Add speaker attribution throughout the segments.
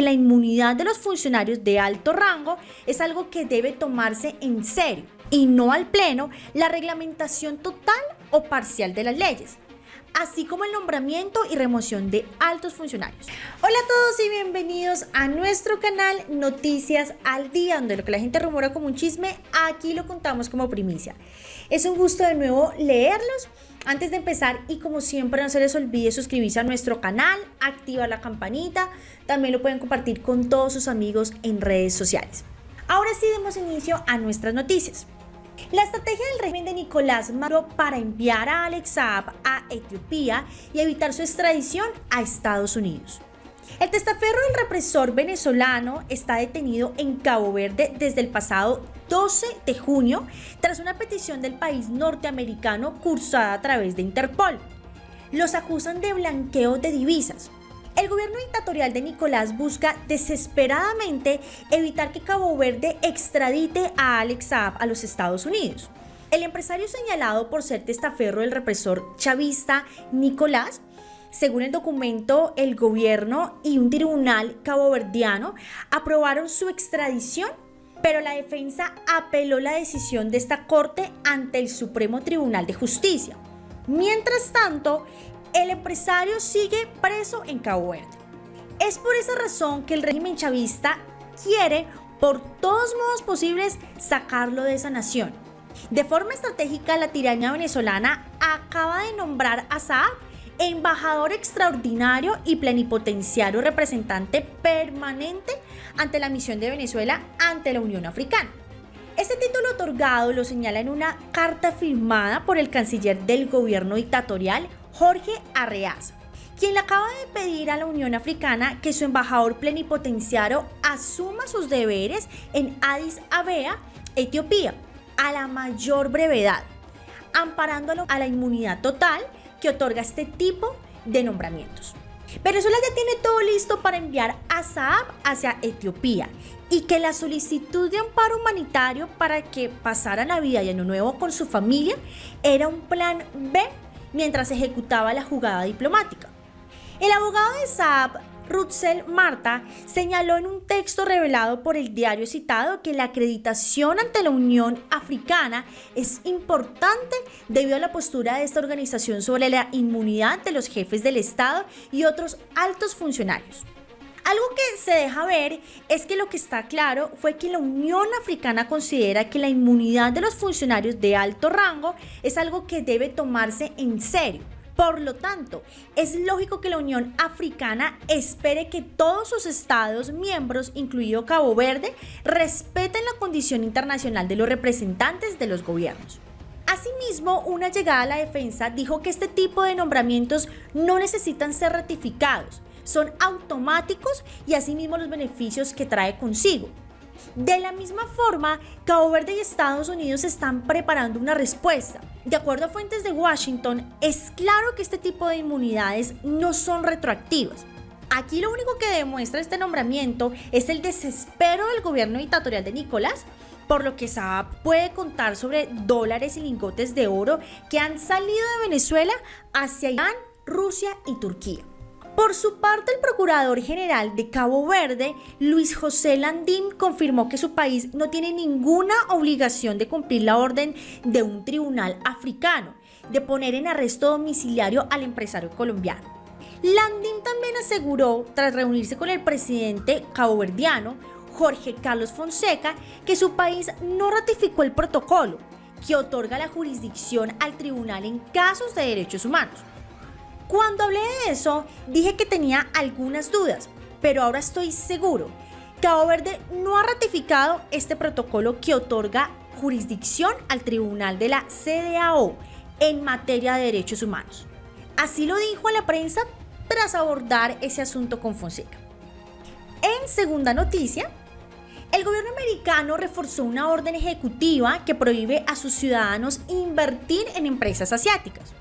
Speaker 1: que la inmunidad de los funcionarios de alto rango es algo que debe tomarse en serio y no al pleno la reglamentación total o parcial de las leyes así como el nombramiento y remoción de altos funcionarios. Hola a todos y bienvenidos a nuestro canal Noticias al Día, donde lo que la gente rumora como un chisme, aquí lo contamos como primicia. Es un gusto de nuevo leerlos. Antes de empezar y como siempre no se les olvide suscribirse a nuestro canal, activar la campanita, también lo pueden compartir con todos sus amigos en redes sociales. Ahora sí demos inicio a nuestras noticias. La estrategia del régimen de Nicolás Maduro para enviar a Alex Saab a Etiopía y evitar su extradición a Estados Unidos. El testaferro del represor venezolano está detenido en Cabo Verde desde el pasado 12 de junio tras una petición del país norteamericano cursada a través de Interpol. Los acusan de blanqueo de divisas, el gobierno dictatorial de Nicolás busca desesperadamente evitar que Cabo Verde extradite a Alex Saab a los Estados Unidos. El empresario señalado por ser testaferro del represor chavista Nicolás según el documento, el gobierno y un tribunal caboverdiano aprobaron su extradición, pero la defensa apeló la decisión de esta corte ante el Supremo Tribunal de Justicia. Mientras tanto, el empresario sigue preso en Cabo Verde. Es por esa razón que el régimen chavista quiere, por todos modos posibles, sacarlo de esa nación. De forma estratégica, la tiranía venezolana acaba de nombrar a Saab embajador extraordinario y plenipotenciario representante permanente ante la misión de Venezuela ante la Unión Africana. Este título otorgado lo señala en una carta firmada por el canciller del gobierno dictatorial Jorge Arreaza, quien le acaba de pedir a la Unión Africana que su embajador plenipotenciario asuma sus deberes en Addis Abeba, Etiopía, a la mayor brevedad, amparándolo a la inmunidad total que otorga este tipo de nombramientos. Venezuela ya tiene todo listo para enviar a Saab hacia Etiopía y que la solicitud de amparo humanitario para que pasara Navidad y Año Nuevo con su familia era un plan B mientras ejecutaba la jugada diplomática. El abogado de Saab, Rutzel Marta, señaló en un texto revelado por el diario citado que la acreditación ante la Unión Africana es importante debido a la postura de esta organización sobre la inmunidad de los jefes del Estado y otros altos funcionarios. Algo que se deja ver es que lo que está claro fue que la Unión Africana considera que la inmunidad de los funcionarios de alto rango es algo que debe tomarse en serio. Por lo tanto, es lógico que la Unión Africana espere que todos sus estados miembros, incluido Cabo Verde, respeten la condición internacional de los representantes de los gobiernos. Asimismo, una llegada a la defensa dijo que este tipo de nombramientos no necesitan ser ratificados, son automáticos y asimismo los beneficios que trae consigo. De la misma forma, Cabo Verde y Estados Unidos están preparando una respuesta. De acuerdo a fuentes de Washington, es claro que este tipo de inmunidades no son retroactivas. Aquí lo único que demuestra este nombramiento es el desespero del gobierno dictatorial de Nicolás, por lo que Saab puede contar sobre dólares y lingotes de oro que han salido de Venezuela hacia Irán, Rusia y Turquía. Por su parte, el Procurador General de Cabo Verde, Luis José Landín, confirmó que su país no tiene ninguna obligación de cumplir la orden de un tribunal africano de poner en arresto domiciliario al empresario colombiano. Landín también aseguró, tras reunirse con el presidente caboverdiano, Jorge Carlos Fonseca, que su país no ratificó el protocolo que otorga la jurisdicción al tribunal en casos de derechos humanos. Cuando hablé de eso, dije que tenía algunas dudas, pero ahora estoy seguro. Cabo Verde no ha ratificado este protocolo que otorga jurisdicción al Tribunal de la CDAO en materia de derechos humanos. Así lo dijo a la prensa tras abordar ese asunto con Fonseca. En segunda noticia, el gobierno americano reforzó una orden ejecutiva que prohíbe a sus ciudadanos invertir en empresas asiáticas.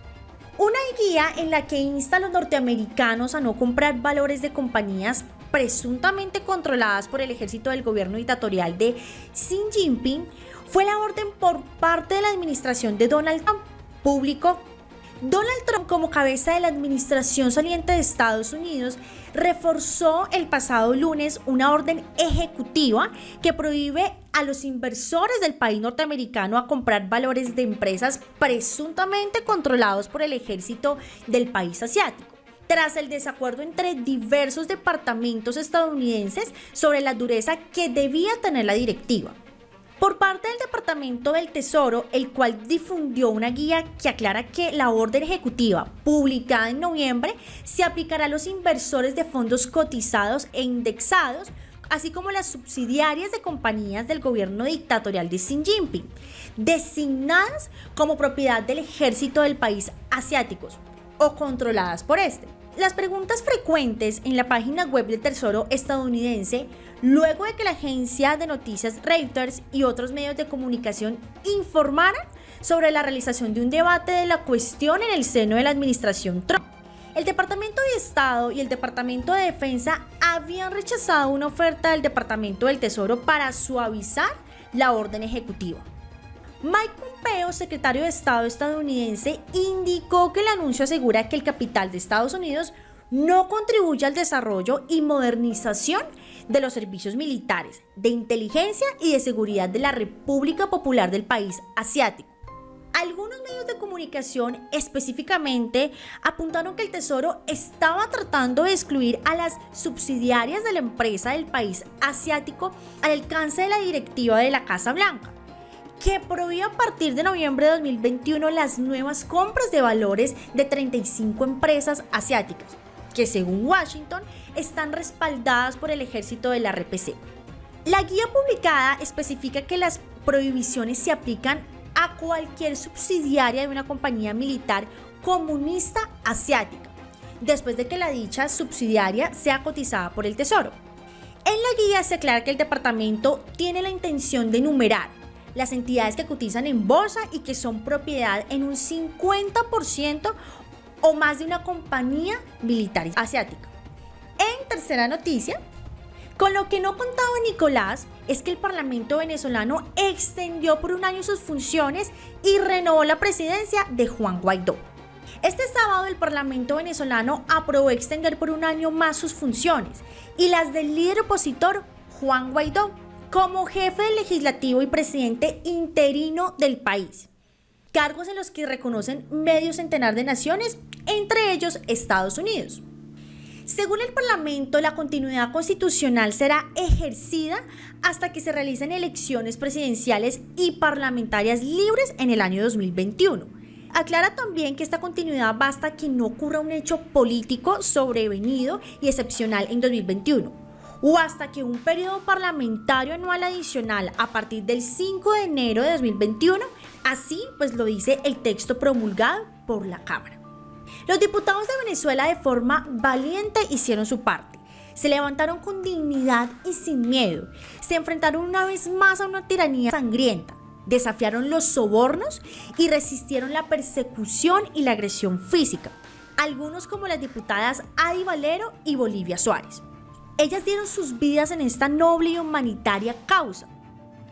Speaker 1: Una guía en la que insta a los norteamericanos a no comprar valores de compañías presuntamente controladas por el ejército del gobierno dictatorial de Xi Jinping fue la orden por parte de la administración de Donald Trump. Público Donald Trump, como cabeza de la administración saliente de Estados Unidos, reforzó el pasado lunes una orden ejecutiva que prohíbe a los inversores del país norteamericano a comprar valores de empresas presuntamente controlados por el ejército del país asiático tras el desacuerdo entre diversos departamentos estadounidenses sobre la dureza que debía tener la directiva. Por parte del Departamento del Tesoro, el cual difundió una guía que aclara que la orden ejecutiva publicada en noviembre se aplicará a los inversores de fondos cotizados e indexados, así como las subsidiarias de compañías del gobierno dictatorial de Xi Jinping, designadas como propiedad del ejército del país asiáticos o controladas por este. Las preguntas frecuentes en la página web del Tesoro estadounidense, luego de que la agencia de noticias Reuters y otros medios de comunicación informaran sobre la realización de un debate de la cuestión en el seno de la administración Trump. El Departamento de Estado y el Departamento de Defensa habían rechazado una oferta del Departamento del Tesoro para suavizar la orden ejecutiva. Mike Pompeo, secretario de Estado estadounidense, indicó que el anuncio asegura que el capital de Estados Unidos no contribuye al desarrollo y modernización de los servicios militares, de inteligencia y de seguridad de la República Popular del país asiático. Algunos medios de comunicación específicamente apuntaron que el Tesoro estaba tratando de excluir a las subsidiarias de la empresa del país asiático al alcance de la directiva de la Casa Blanca que prohíbe a partir de noviembre de 2021 las nuevas compras de valores de 35 empresas asiáticas, que según Washington están respaldadas por el ejército de la RPC. La guía publicada especifica que las prohibiciones se aplican a cualquier subsidiaria de una compañía militar comunista asiática, después de que la dicha subsidiaria sea cotizada por el Tesoro. En la guía se aclara que el departamento tiene la intención de enumerar las entidades que cotizan en bolsa y que son propiedad en un 50% o más de una compañía militar asiática. En tercera noticia, con lo que no contaba Nicolás es que el Parlamento venezolano extendió por un año sus funciones y renovó la presidencia de Juan Guaidó. Este sábado el Parlamento venezolano aprobó extender por un año más sus funciones y las del líder opositor Juan Guaidó como jefe del legislativo y presidente interino del país, cargos en los que reconocen medio centenar de naciones, entre ellos Estados Unidos. Según el Parlamento, la continuidad constitucional será ejercida hasta que se realicen elecciones presidenciales y parlamentarias libres en el año 2021. Aclara también que esta continuidad basta que no ocurra un hecho político sobrevenido y excepcional en 2021 o hasta que un periodo parlamentario anual adicional a partir del 5 de enero de 2021, así pues lo dice el texto promulgado por la Cámara. Los diputados de Venezuela de forma valiente hicieron su parte. Se levantaron con dignidad y sin miedo. Se enfrentaron una vez más a una tiranía sangrienta. Desafiaron los sobornos y resistieron la persecución y la agresión física. Algunos como las diputadas Adi Valero y Bolivia Suárez. Ellas dieron sus vidas en esta noble y humanitaria causa.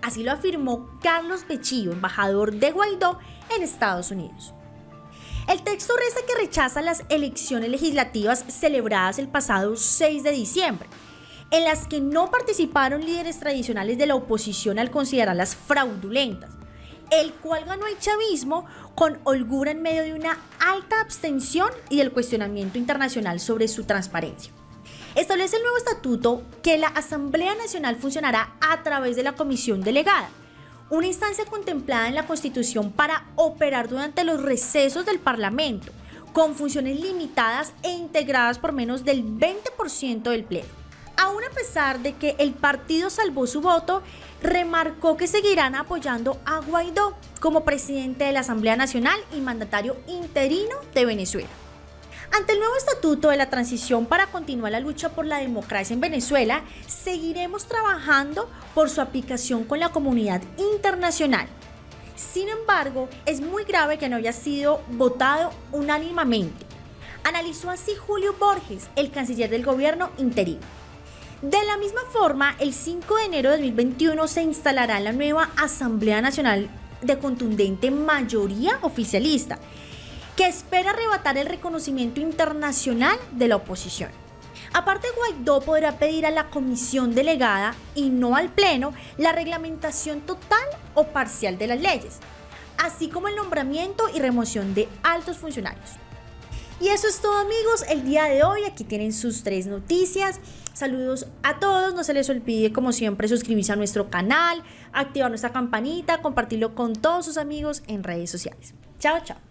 Speaker 1: Así lo afirmó Carlos Bechillo, embajador de Guaidó en Estados Unidos. El texto reza que rechaza las elecciones legislativas celebradas el pasado 6 de diciembre, en las que no participaron líderes tradicionales de la oposición al considerarlas fraudulentas, el cual ganó el chavismo con holgura en medio de una alta abstención y el cuestionamiento internacional sobre su transparencia. Establece el nuevo estatuto que la Asamblea Nacional funcionará a través de la Comisión Delegada, una instancia contemplada en la Constitución para operar durante los recesos del Parlamento, con funciones limitadas e integradas por menos del 20% del Pleno. Aún a pesar de que el partido salvó su voto, remarcó que seguirán apoyando a Guaidó como presidente de la Asamblea Nacional y mandatario interino de Venezuela. Ante el nuevo estatuto de la transición para continuar la lucha por la democracia en Venezuela, seguiremos trabajando por su aplicación con la comunidad internacional. Sin embargo, es muy grave que no haya sido votado unánimamente. Analizó así Julio Borges, el canciller del gobierno interino. De la misma forma, el 5 de enero de 2021 se instalará la nueva Asamblea Nacional de contundente mayoría oficialista que espera arrebatar el reconocimiento internacional de la oposición. Aparte, Guaidó podrá pedir a la comisión delegada y no al Pleno la reglamentación total o parcial de las leyes, así como el nombramiento y remoción de altos funcionarios. Y eso es todo amigos, el día de hoy aquí tienen sus tres noticias. Saludos a todos, no se les olvide como siempre suscribirse a nuestro canal, activar nuestra campanita, compartirlo con todos sus amigos en redes sociales. Chao, chao.